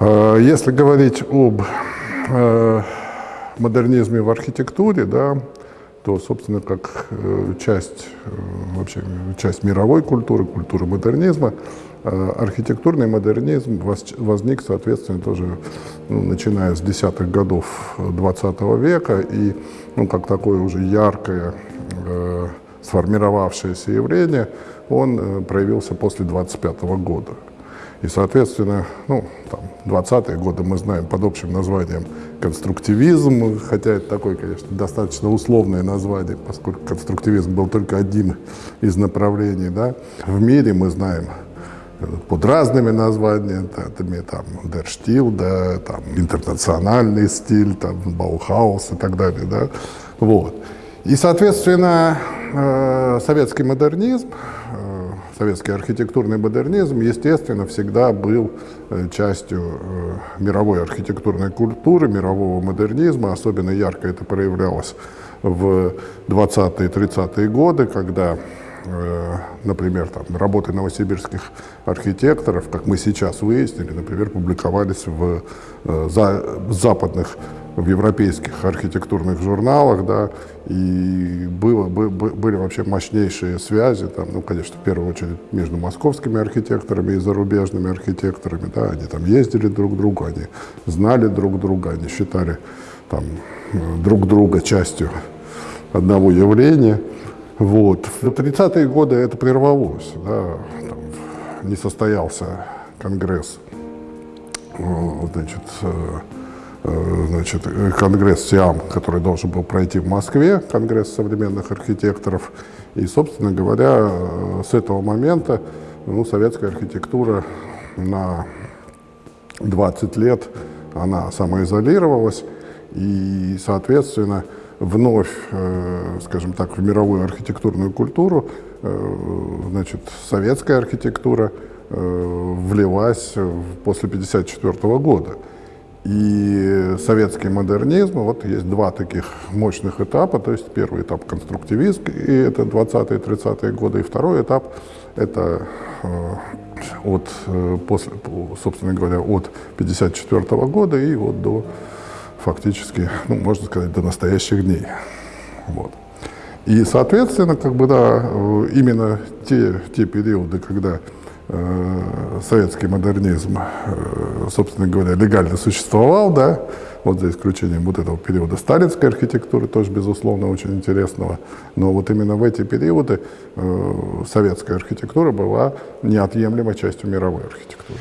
Э, если говорить об э, модернизме в архитектуре, да, то, собственно, как э, часть, вообще, часть мировой культуры, культуры модернизма, архитектурный модернизм возник, соответственно, тоже ну, начиная с десятых годов 20 века, и ну, как такое уже яркое э, сформировавшееся явление, он проявился после 25 года. И, соответственно, ну, там, 20-е годы мы знаем под общим названием конструктивизм, хотя это такое, конечно, достаточно условное название, поскольку конструктивизм был только одним из направлений. Да. В мире мы знаем под разными названиями, там, Дерштил, да, там, интернациональный стиль, там, Баухаус и так далее. Да. Вот. И, соответственно, э, советский модернизм советский архитектурный модернизм, естественно, всегда был э, частью э, мировой архитектурной культуры, мирового модернизма. Особенно ярко это проявлялось в 20-30-е годы, когда э, например, там, работы новосибирских архитекторов, как мы сейчас выяснили, например, публиковались в за, западных в европейских архитектурных журналах, да, и было, были вообще мощнейшие связи, там, ну, конечно, в первую очередь между московскими архитекторами и зарубежными архитекторами, да, они там ездили друг к другу, они знали друг друга, они считали там друг друга частью одного явления. Вот. В 30-е годы это прервалось, да, там, не состоялся конгресс, значит, Э, значит, конгресс СИАМ, который должен был пройти в Москве, конгресс современных архитекторов. И, собственно говоря, э, с этого момента ну, советская архитектура на 20 лет она самоизолировалась, и, соответственно, вновь, э, скажем так, в мировую архитектурную культуру, значит, советская архитектура влилась после 1954 года. И советский модернизм, вот есть два таких мощных этапа, то есть первый этап конструктивизм, и это 20-е, 30-е годы, и второй этап это э, от, э, после, собственно говоря, от 54 -го года и вот до фактически, ну, можно сказать, до настоящих дней. Вот. И, соответственно, как бы, да, э, именно те, те периоды, когда советский модернизм, э, собственно говоря, легально существовал, да, вот за исключением вот этого периода сталинской архитектуры, тоже, безусловно, очень интересного. Но вот именно в эти периоды э, советская архитектура была неотъемлемой частью мировой архитектуры.